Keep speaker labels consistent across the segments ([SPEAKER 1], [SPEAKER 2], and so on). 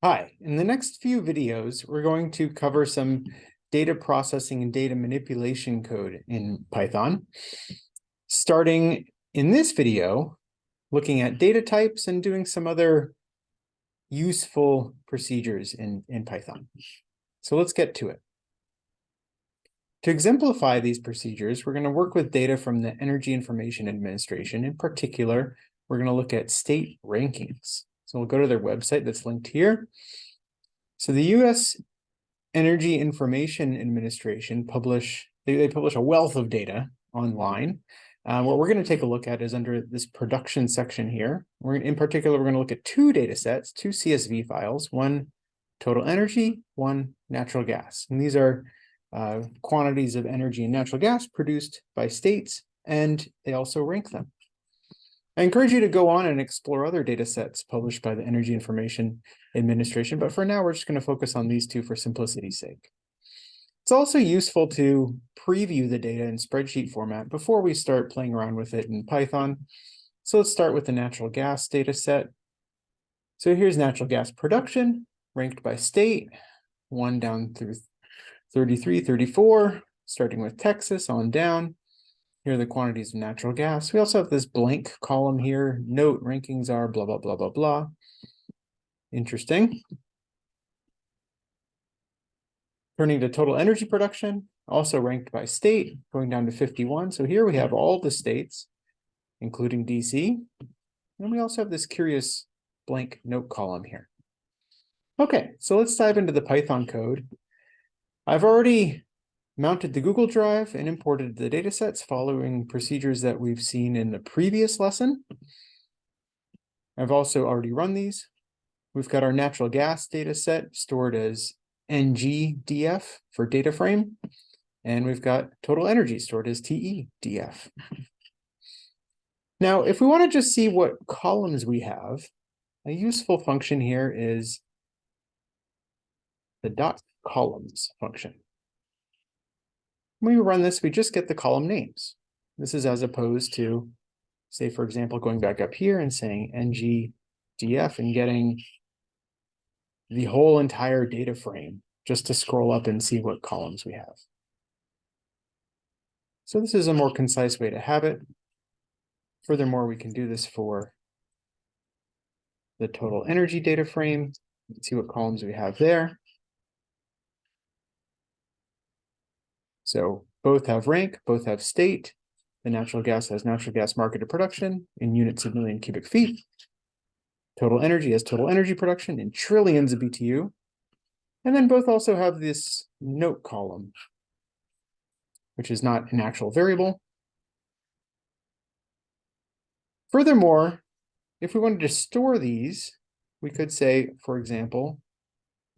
[SPEAKER 1] Hi, in the next few videos, we're going to cover some data processing and data manipulation code in Python. Starting in this video, looking at data types and doing some other useful procedures in, in Python. So let's get to it. To exemplify these procedures, we're going to work with data from the Energy Information Administration. In particular, we're going to look at state rankings. So we'll go to their website that's linked here. So the US Energy Information Administration publish, they, they publish a wealth of data online. Uh, what we're going to take a look at is under this production section here. We're in particular, we're going to look at two data sets, two CSV files, one total energy, one natural gas. And these are uh, quantities of energy and natural gas produced by states, and they also rank them. I encourage you to go on and explore other data sets published by the Energy Information Administration, but for now, we're just going to focus on these two for simplicity's sake. It's also useful to preview the data in spreadsheet format before we start playing around with it in Python. So let's start with the natural gas data set. So here's natural gas production ranked by state, one down through 33, 34, starting with Texas on down. Here are the quantities of natural gas. We also have this blank column here. Note rankings are blah, blah, blah, blah, blah. Interesting. Turning to total energy production, also ranked by state, going down to 51. So here we have all the states, including DC. And we also have this curious blank note column here. Okay, so let's dive into the Python code. I've already mounted the Google Drive and imported the datasets following procedures that we've seen in the previous lesson. I've also already run these. We've got our natural gas data set stored as ngdf for data frame, and we've got total energy stored as TEDF. Now, if we want to just see what columns we have, a useful function here is the dot columns function. When we run this, we just get the column names. This is as opposed to, say, for example, going back up here and saying ngdf and getting the whole entire data frame just to scroll up and see what columns we have. So this is a more concise way to have it. Furthermore, we can do this for the total energy data frame. See what columns we have there. So both have rank, both have state. The natural gas has natural gas marketed production in units of million cubic feet. Total energy has total energy production in trillions of BTU. And then both also have this note column, which is not an actual variable. Furthermore, if we wanted to store these, we could say, for example,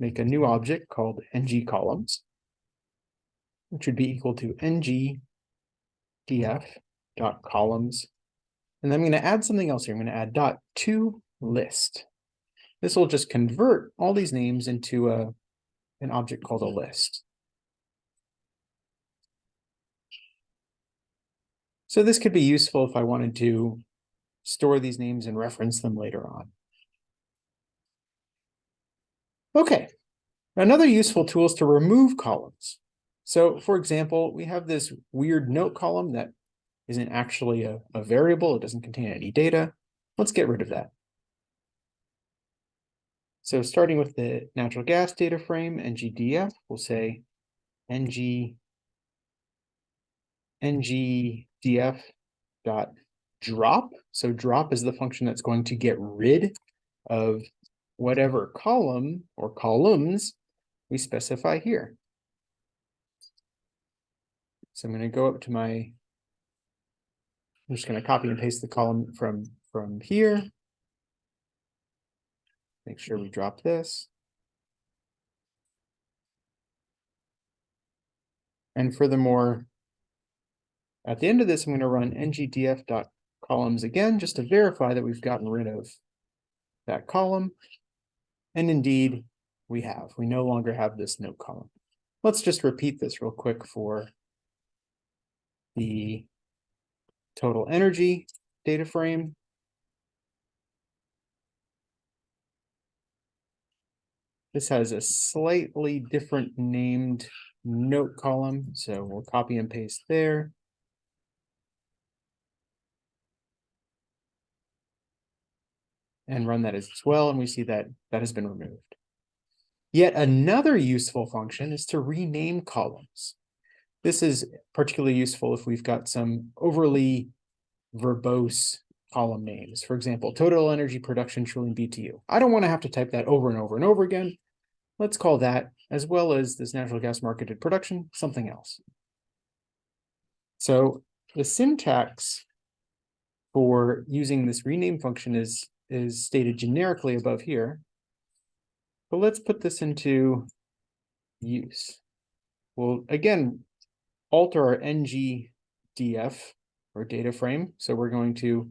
[SPEAKER 1] make a new object called ng columns which would be equal to ng df dot columns. And then I'm going to add something else here. I'm going to add dot to list. This will just convert all these names into a, an object called a list. So this could be useful if I wanted to store these names and reference them later on. Okay, another useful tool is to remove columns. So for example, we have this weird note column that isn't actually a, a variable. It doesn't contain any data. Let's get rid of that. So starting with the natural gas data frame, ngdf, we'll say ng ngdf dot drop. So drop is the function that's going to get rid of whatever column or columns we specify here. So I'm going to go up to my, I'm just going to copy and paste the column from, from here. Make sure we drop this. And furthermore, at the end of this, I'm going to run ngdf.columns again, just to verify that we've gotten rid of that column. And indeed, we have. We no longer have this note column. Let's just repeat this real quick for the total energy data frame. This has a slightly different named note column, so we'll copy and paste there. And run that as well, and we see that that has been removed. Yet another useful function is to rename columns. This is particularly useful if we've got some overly verbose column names. For example, total energy production trillion BTU. I don't want to have to type that over and over and over again. Let's call that, as well as this natural gas marketed production, something else. So the syntax for using this rename function is, is stated generically above here. But let's put this into use. We'll again alter our ngdf or data frame. So we're going to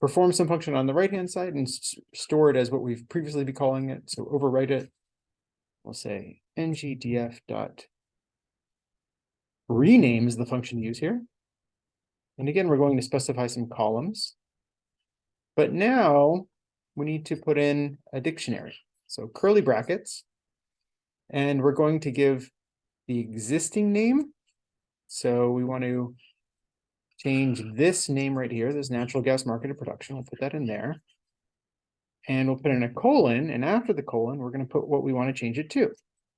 [SPEAKER 1] perform some function on the right hand side and store it as what we've previously been calling it. So overwrite it. We'll say ngdf dot rename is the function use here. And again, we're going to specify some columns. But now we need to put in a dictionary. So curly brackets. And we're going to give the existing name. So we want to change this name right here, this natural gas marketed production. We'll put that in there. And we'll put in a colon. And after the colon, we're going to put what we want to change it to.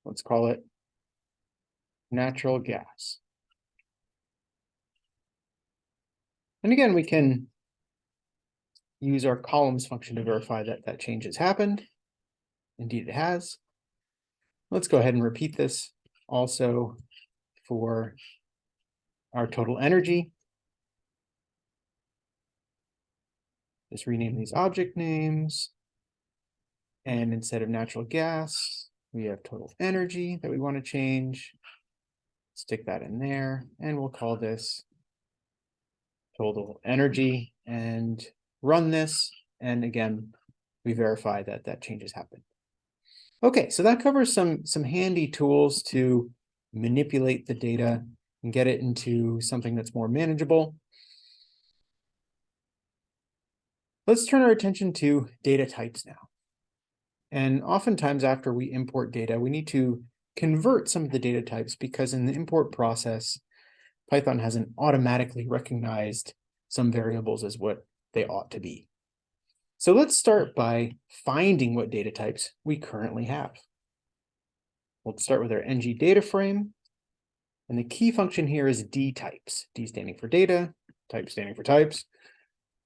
[SPEAKER 1] Let's call it natural gas. And again, we can use our columns function to verify that that change has happened. Indeed, it has. Let's go ahead and repeat this also for our total energy. Just rename these object names. And instead of natural gas, we have total energy that we want to change. Stick that in there, and we'll call this total energy. And run this, and again, we verify that that change has happened. Okay, so that covers some, some handy tools to manipulate the data and get it into something that's more manageable. Let's turn our attention to data types now. And oftentimes after we import data, we need to convert some of the data types because in the import process, Python hasn't automatically recognized some variables as what they ought to be. So let's start by finding what data types we currently have. We'll start with our ng data frame. And the key function here is d types, d standing for data, type standing for types.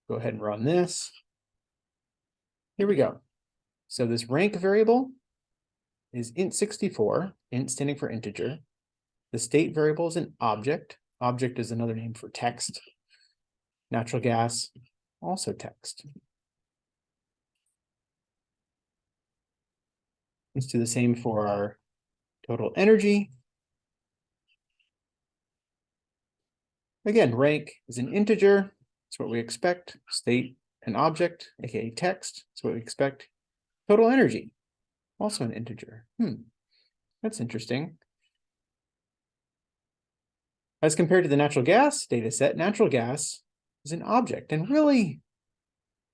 [SPEAKER 1] Go ahead and run this. Here we go. So this rank variable is int64, int standing for integer. The state variable is an object. Object is another name for text. Natural gas also text. Let's do the same for our total energy. Again, rank is an integer. It's what we expect. State, an object, aka text. It's what we expect. Total energy, also an integer. Hmm, that's interesting. As compared to the natural gas data set, natural gas is an object. And really,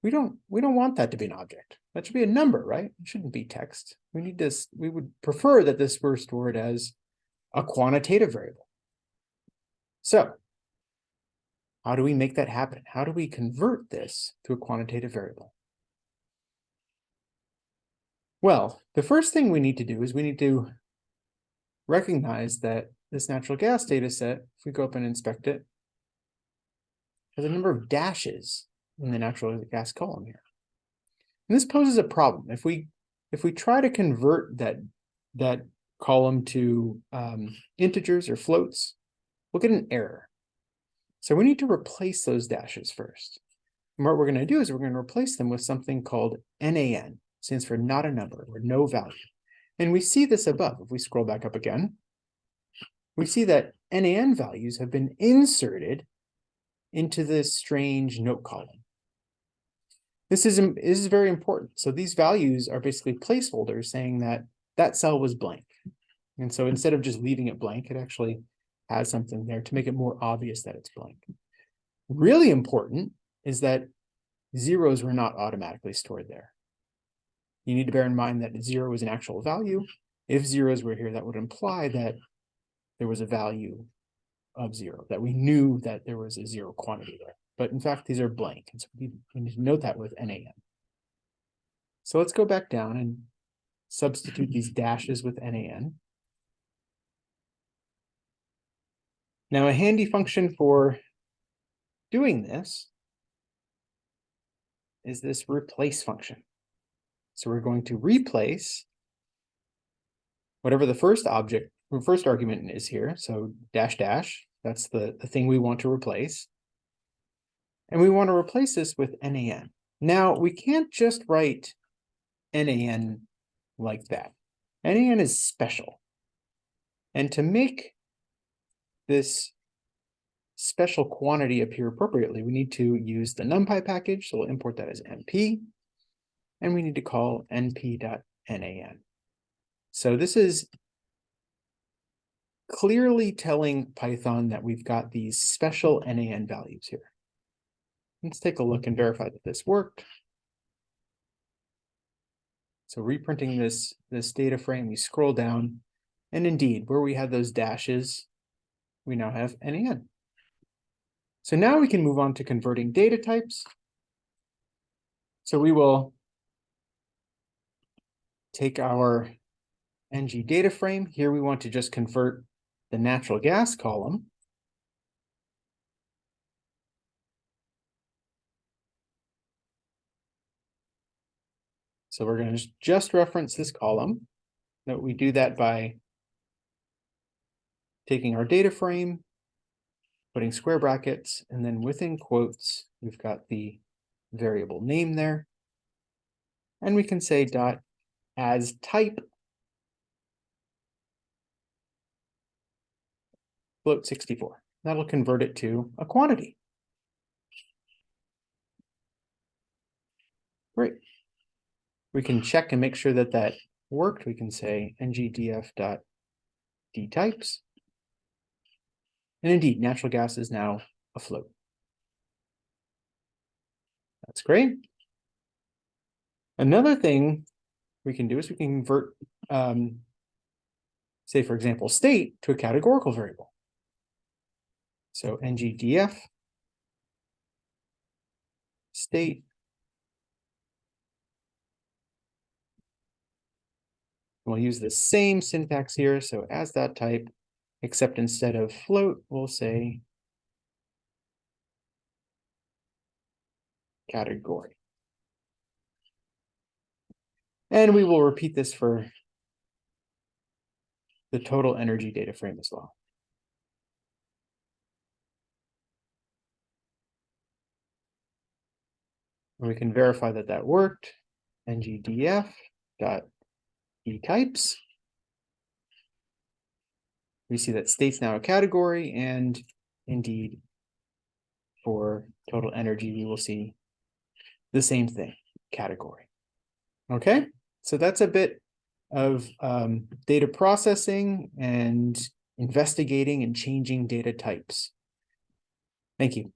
[SPEAKER 1] we don't we don't want that to be an object. That should be a number, right? It shouldn't be text. We need this, we would prefer that this were stored as a quantitative variable. So how do we make that happen? How do we convert this to a quantitative variable? Well, the first thing we need to do is we need to recognize that this natural gas data set, if we go up and inspect it, has a number of dashes in the natural gas column here. And this poses a problem. If we if we try to convert that that column to um, integers or floats, we'll get an error. So we need to replace those dashes first. And what we're going to do is we're going to replace them with something called NaN, stands for not a number or no value. And we see this above. If we scroll back up again, we see that NaN values have been inserted into this strange note column. This is, this is very important. So these values are basically placeholders saying that that cell was blank. And so instead of just leaving it blank, it actually has something there to make it more obvious that it's blank. Really important is that zeros were not automatically stored there. you need to bear in mind that zero is an actual value. If zeros were here, that would imply that there was a value of zero, that we knew that there was a zero quantity there. But in fact, these are blank. And so we need to note that with NaN. So let's go back down and substitute these dashes with NaN. Now a handy function for doing this is this replace function. So we're going to replace whatever the first object, or first argument is here. So dash dash, that's the, the thing we want to replace. And we want to replace this with NaN. Now we can't just write NaN like that. NaN is special. And to make this special quantity appear appropriately, we need to use the NumPy package. So we'll import that as np. And we need to call np.nan. So this is clearly telling Python that we've got these special NaN values here. Let's take a look and verify that this worked. So reprinting this, this data frame, we scroll down, and indeed, where we had those dashes, we now have NaN. So now we can move on to converting data types. So we will take our ng data frame. Here we want to just convert the natural gas column. So we're going to just reference this column. Note we do that by taking our data frame, putting square brackets, and then within quotes, we've got the variable name there. And we can say dot as type float 64. That'll convert it to a quantity. Great. We can check and make sure that that worked. We can say ngdf dot dtypes and indeed, natural gas is now afloat. That's great. Another thing we can do is we can convert, um, say, for example, state to a categorical variable. So ngdf state We'll use the same syntax here. So as that type, except instead of float, we'll say category. And we will repeat this for the total energy data frame as well. We can verify that that worked. ngdf dot types we see that state's now a category and indeed for total energy, we will see the same thing, category. Okay, so that's a bit of um, data processing and investigating and changing data types. Thank you.